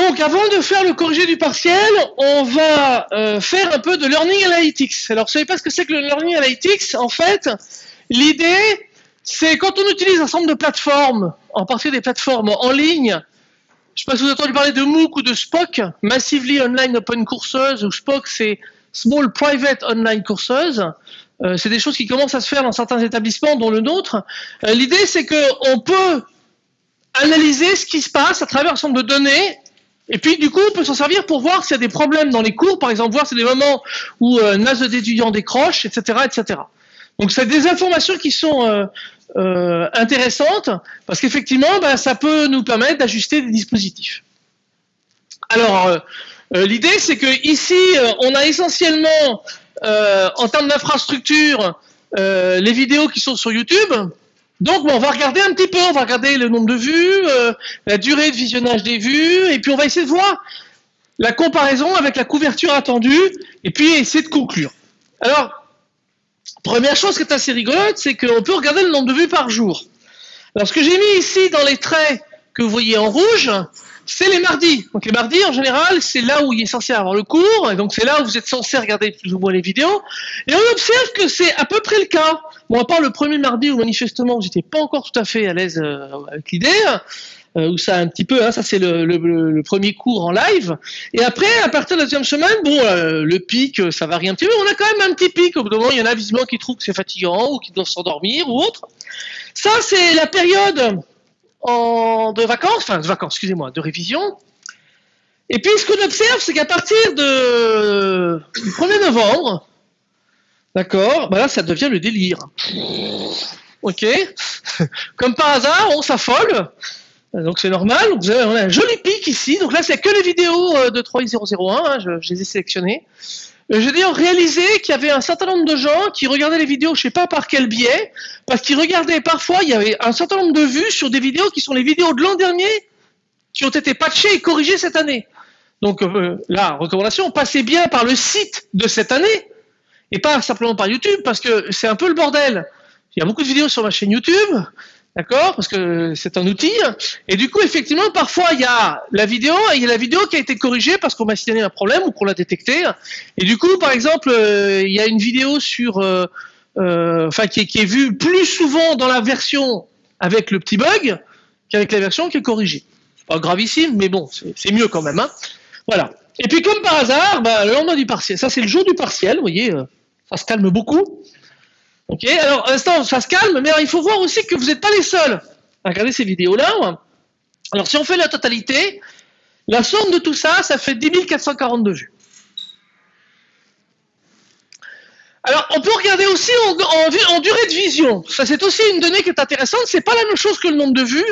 Donc, avant de faire le corrigé du partiel, on va euh, faire un peu de Learning Analytics. Alors, vous savez pas ce que c'est que le Learning Analytics? En fait, l'idée, c'est quand on utilise un ensemble de plateformes, en particulier des plateformes en ligne, je ne sais pas si vous avez entendu parler de MOOC ou de SPOC, Massively Online Open Courses, ou SPOC, c'est Small Private Online Courses. Euh, c'est des choses qui commencent à se faire dans certains établissements, dont le nôtre. Euh, l'idée, c'est qu'on peut analyser ce qui se passe à travers un ensemble de données et puis, du coup, on peut s'en servir pour voir s'il y a des problèmes dans les cours, par exemple, voir s'il y a des moments où euh, NAS d'étudiants décroche, etc., etc. Donc, c'est des informations qui sont euh, euh, intéressantes, parce qu'effectivement, ben, ça peut nous permettre d'ajuster des dispositifs. Alors, euh, l'idée, c'est que ici, on a essentiellement, en termes d'infrastructure, les vidéos qui sont sur YouTube, donc, on va regarder un petit peu, on va regarder le nombre de vues, euh, la durée de visionnage des vues, et puis on va essayer de voir la comparaison avec la couverture attendue, et puis essayer de conclure. Alors, première chose qui est assez rigolote, c'est qu'on peut regarder le nombre de vues par jour. Alors, ce que j'ai mis ici dans les traits que vous voyez en rouge, c'est les mardis. Donc les mardis, en général, c'est là où il est censé avoir le cours, donc c'est là où vous êtes censé regarder plus ou moins les vidéos. Et on observe que c'est à peu près le cas. Bon, à part le premier mardi où manifestement j'étais pas encore tout à fait à l'aise euh, avec l'idée, euh, où ça un petit peu, hein, ça c'est le, premier cours en live. Et après, à partir de la deuxième semaine, bon, euh, le pic, ça varie un petit peu, on a quand même un petit pic. Au bout d'un moment, il y en a visiblement qui trouvent que c'est fatigant ou qui doivent s'endormir ou autre. Ça, c'est la période de vacances, enfin de vacances, excusez-moi, de révision. Et puis ce qu'on observe, c'est qu'à partir du 1er novembre, d'accord, bah là ça devient le délire. Ok Comme par hasard, on s'affole. Donc c'est normal, on a un joli pic ici. Donc là, c'est que les vidéos euh, de 3001, hein, je, je les ai sélectionnées. Euh, je dire réalisé qu'il y avait un certain nombre de gens qui regardaient les vidéos, je sais pas par quel biais, parce qu'ils regardaient parfois, il y avait un certain nombre de vues sur des vidéos qui sont les vidéos de l'an dernier, qui ont été patchées et corrigées cette année. Donc euh, la recommandation, passez bien par le site de cette année, et pas simplement par YouTube, parce que c'est un peu le bordel. Il y a beaucoup de vidéos sur ma chaîne YouTube, D'accord? Parce que c'est un outil. Et du coup, effectivement, parfois, il y a la vidéo il y a la vidéo qui a été corrigée parce qu'on m'a signalé un problème ou qu'on l'a détecté. Et du coup, par exemple, euh, il y a une vidéo sur, euh, euh, enfin, qui, est vue plus souvent dans la version avec le petit bug qu'avec la version qui est corrigée. Pas gravissime, mais bon, c'est mieux quand même. Hein voilà. Et puis, comme par hasard, bah, le lendemain du partiel, ça c'est le jour du partiel, vous voyez, ça se calme beaucoup. Ok, alors, instant, ça se calme, mais il faut voir aussi que vous n'êtes pas les seuls à regarder ces vidéos-là. Alors, si on fait la totalité, la somme de tout ça, ça fait 10 442 vues. Alors, on peut regarder aussi en, en, durée de vision. Ça, c'est aussi une donnée qui est intéressante. C'est pas la même chose que le nombre de vues,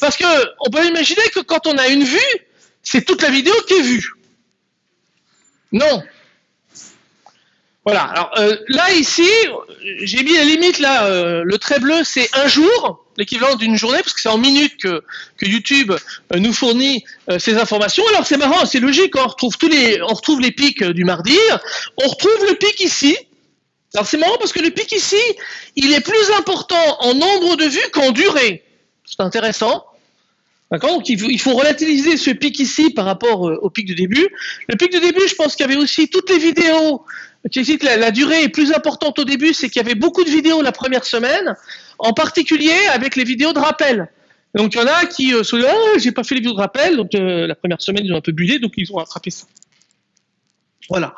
parce que on peut imaginer que quand on a une vue, c'est toute la vidéo qui est vue. Non, voilà. Alors euh, là ici, j'ai mis la limite là. Euh, le trait bleu, c'est un jour, l'équivalent d'une journée, parce que c'est en minutes que, YouTube euh, nous fournit ces informations. Alors c'est marrant, c'est logique. On retrouve tous les, on retrouve les pics du mardi. On retrouve le pic ici. Alors c'est marrant parce que le pic ici, il est plus important en nombre de vues qu'en durée. C'est intéressant. D'accord? Donc il faut, relativiser ce pic ici par rapport au pic de début. Le pic de début, je pense qu'il y avait aussi toutes les vidéos tu que la, durée est plus importante au début, c'est qu'il y avait beaucoup de vidéos la première semaine, en particulier avec les vidéos de rappel. Donc il y en a qui euh, se disent oh, j'ai pas fait les vidéos de rappel, donc euh, la première semaine ils ont un peu budé, donc ils ont rattrapé ça. Voilà.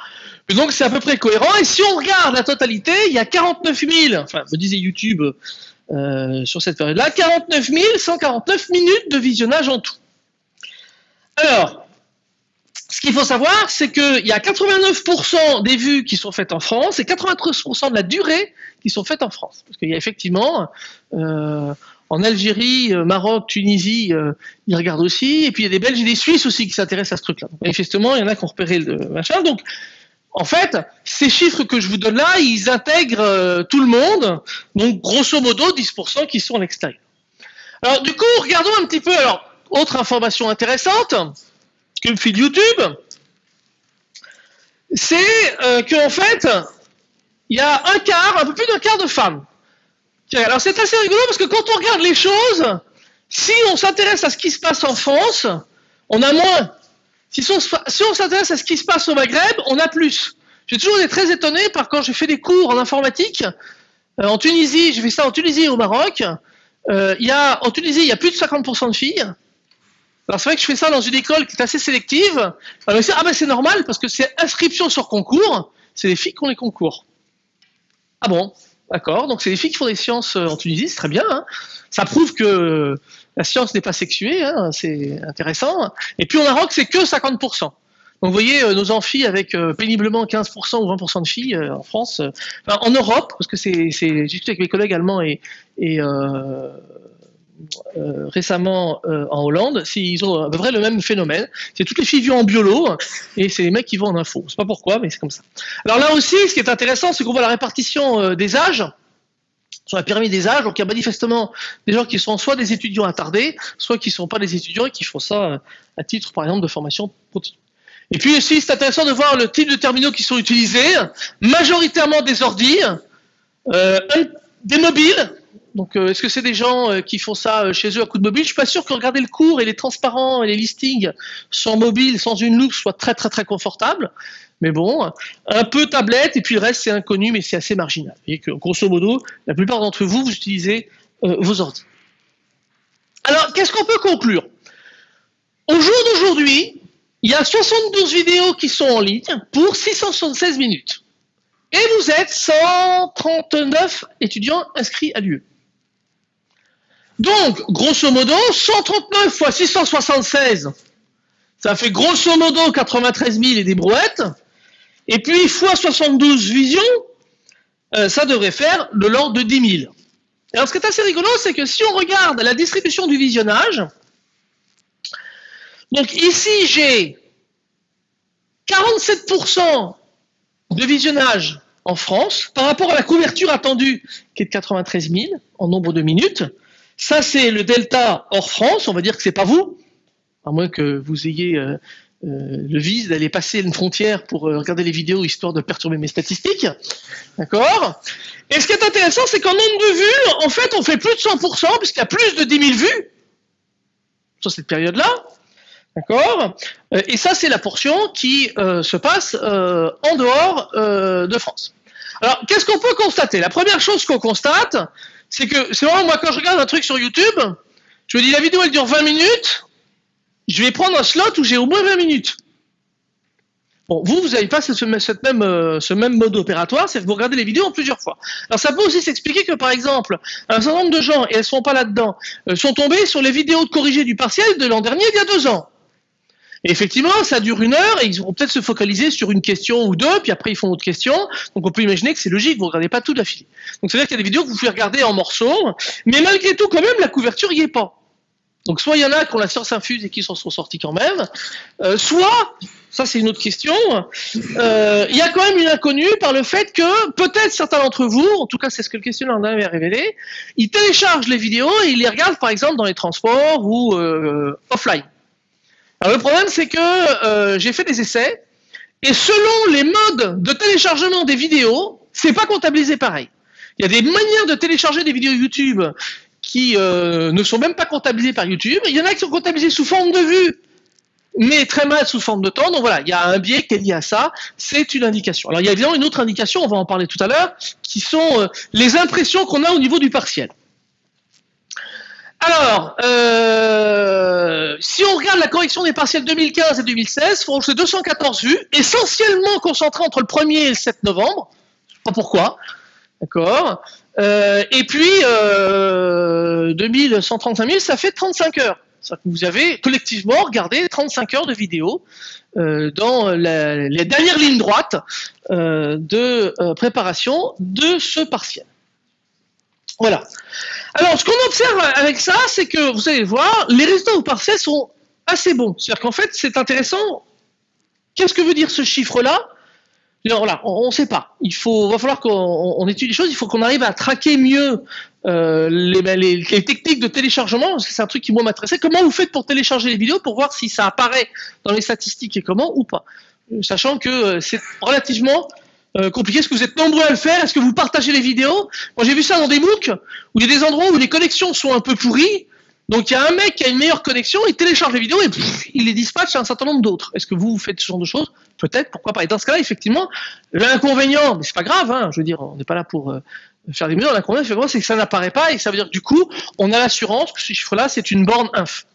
donc c'est à peu près cohérent. Et si on regarde la totalité, il y a 49 000, enfin me disait YouTube euh, sur cette période-là, 49 149 minutes de visionnage en tout. Alors, ce qu'il faut savoir, c'est qu'il y a 89% des vues qui sont faites en France et 93% de la durée qui sont faites en France. Parce qu'il y a effectivement, euh, en Algérie, euh, Maroc, Tunisie, euh, ils regardent aussi, et puis il y a des Belges et des Suisses aussi qui s'intéressent à ce truc-là. Manifestement, il y en a qui ont repéré le machin. Donc, en fait, ces chiffres que je vous donne là, ils intègrent tout le monde, donc grosso modo 10% qui sont à l'extérieur. Alors du coup, regardons un petit peu, alors, autre information intéressante, que fait YouTube, c'est euh, qu'en fait, il y a un quart, un peu plus d'un quart de femmes. Alors c'est assez rigolo parce que quand on regarde les choses, si on s'intéresse à ce qui se passe en France, on a moins. Si on, si on s'intéresse à ce qui se passe au Maghreb, on a plus. J'ai toujours été très étonné par quand j'ai fait des cours en informatique. Euh, en Tunisie, j'ai fait ça en Tunisie et au Maroc. Euh, y a, en Tunisie, il y a plus de 50% de filles. Alors c'est vrai que je fais ça dans une école qui est assez sélective. Alors, ah ben c'est normal parce que c'est inscription sur concours. C'est les filles qui ont les concours. Ah bon? D'accord, donc c'est les filles qui font des sciences euh, en Tunisie, c'est très bien. Hein. Ça prouve que la science n'est pas sexuée, hein, c'est intéressant. Et puis au Maroc, c'est que 50%. Donc vous voyez, euh, nos amphis avec euh, péniblement 15% ou 20% de filles en France, enfin, en Europe, parce que c'est, j'ai discuté avec mes collègues allemands et, et récemment en Hollande, ils ont à peu près le même phénomène. C'est toutes les filles vivent en biolo et c'est les mecs qui vont en info. Je sais pas pourquoi, mais c'est comme ça. Alors là aussi, ce qui est intéressant, c'est qu'on voit la répartition des âges sur la pyramide des âges. Donc il y a manifestement des gens qui sont soit des étudiants attardés, soit qui ne sont pas des étudiants et qui font ça euh, à titre, par exemple, de formation continue. Et puis aussi, c'est intéressant de voir le type de terminaux qui sont utilisés, majoritairement des ordi, euh, des mobiles. Donc, euh, est-ce que c'est des gens qui font ça chez eux à coup de mobile? Je suis pas sûr que regarder le cours et les transparents et les listings sans mobile, sans une loupe, soit très très très confortable. Mais bon, un peu tablette, et puis le reste c'est inconnu, mais c'est assez marginal. Et que, grosso modo, la plupart d'entre vous, vous utilisez euh, vos ordi. Alors, qu'est-ce qu'on peut conclure? Au jour d'aujourd'hui, il y a 72 vidéos qui sont en ligne pour 676 minutes. Et vous êtes 139 étudiants inscrits à l'UE. Donc, grosso modo, 139 fois 676, ça fait grosso modo 93 000 et des brouettes. Et puis, fois 72 visions, euh, ça devrait faire de l'ordre de 10 000. Alors, ce qui est assez rigolo, c'est que si on regarde la distribution du visionnage, donc ici, j'ai 47% de visionnage en France par rapport à la couverture attendue, qui est de 93 000 en nombre de minutes. Ça, c'est le delta hors France, on va dire que c'est pas vous, à moins que vous ayez euh, euh, le vice d'aller passer une frontière pour euh, regarder les vidéos histoire de perturber mes statistiques. D'accord? Et ce qui est intéressant, c'est qu'en nombre de vues, en fait, on fait plus de 100%, puisqu'il y a plus de 10 000 vues sur cette période-là. D'accord? Et ça, c'est la portion qui se passe en dehors de France. Alors, qu'est-ce qu'on peut constater? La première chose qu'on constate, c'est que, c'est vraiment moi, quand je regarde un truc sur YouTube, je me dis, la vidéo, elle dure 20 minutes, je vais prendre un slot où j'ai au moins 20 minutes. Bon, vous, vous n'avez pas ce, même, euh, ce même mode opératoire, c'est que vous regardez les vidéos en plusieurs fois. Alors ça peut aussi s'expliquer que, par exemple, un certain nombre de gens, et elles ne sont pas là-dedans, euh, sont tombés sur les vidéos de corrigées du partiel de l'an dernier, il y a deux ans. Et effectivement, ça dure une heure et ils vont peut-être se focaliser sur une question ou deux, puis après ils font autre question. Donc on peut imaginer que c'est logique, vous ne regardez pas tout d'affilée. Donc c'est-à-dire qu'il y a des vidéos que vous pouvez regarder en morceaux, mais malgré tout, quand même, la couverture n'y est pas. Donc soit il y en a qui ont la science infuse et qui s'en sont sortis quand même, euh, soit, ça c'est une autre question, euh, il y a quand même une inconnue par le fait que peut-être certains d'entre vous, en tout cas c'est ce que le questionnaire avait révélé, ils téléchargent les vidéos et ils les regardent par exemple dans les transports ou euh, offline. Alors le problème c'est que j'ai fait des essais et selon les modes de téléchargement des vidéos, c'est pas comptabilisé pareil. Il y a des manières de télécharger des vidéos YouTube qui euh, ne sont même pas comptabilisés par YouTube. Il y en a qui sont comptabilisés sous forme de vue, mais très mal sous forme de temps. Donc voilà, il y a un biais qui est lié à ça. C'est une indication. Alors il y a évidemment une autre indication, on va en parler tout à l'heure, qui sont euh, les impressions qu'on a au niveau du partiel. Alors, euh, si on regarde la correction des partiels 2015 et 2016, c'est 214 vues, essentiellement concentrées entre le 1er et le 7 novembre. Je sais pas pourquoi. D'accord euh, et puis, euh, 2135 000, ça fait 35 heures. Que vous avez collectivement regardé 35 heures de vidéo euh, dans les dernières lignes droites euh, de euh, préparation de ce partiel. Voilà. Alors, ce qu'on observe avec ça, c'est que, vous allez voir, les résultats au partiel sont assez bons. C'est-à-dire qu'en fait, c'est intéressant. Qu'est-ce que veut dire ce chiffre-là? Voilà, on ne sait pas. Il faut, va falloir qu'on étudie les choses. Il faut qu'on arrive à traquer mieux euh, ben, les, techniques de téléchargement. C'est un truc qui m'intéressait. Comment vous faites pour télécharger les vidéos pour voir si ça apparaît dans les statistiques et comment ou pas, euh, sachant que euh, c'est relativement compliqué. Est-ce que vous êtes nombreux à le faire Est-ce que vous partagez les vidéos? Moi, j'ai vu ça dans des MOOC où il y a des endroits où les connexions sont un peu pourries Donc il y a un mec qui a une meilleure connexion, il télécharge les vidéos et il les dispatche à un certain nombre d'autres. Est-ce que vous, vous faites ce genre de choses? Peut-être, pourquoi pas. Et dans ce cas-là, effectivement, l'inconvénient, mais c'est pas grave, hein, je veux dire, on n'est pas là pour euh, faire des mesures, l'inconvénient, c'est que ça n'apparaît pas et ça veut dire que du coup, on a l'assurance que ce chiffre-là, c'est une borne inf.